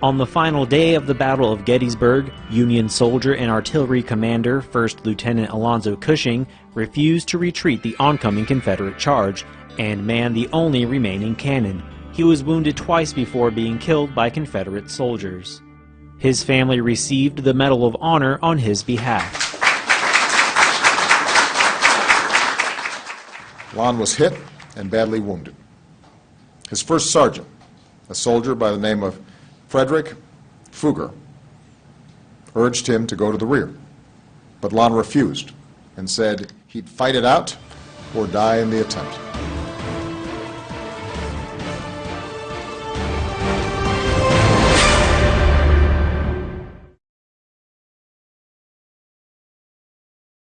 On the final day of the Battle of Gettysburg, Union soldier and artillery commander 1st Lieutenant Alonzo Cushing refused to retreat the oncoming Confederate charge and manned the only remaining cannon. He was wounded twice before being killed by Confederate soldiers. His family received the Medal of Honor on his behalf. Lon was hit and badly wounded. His first sergeant, a soldier by the name of Frederick Fuger urged him to go to the rear, but Lon refused and said he'd fight it out or die in the attempt.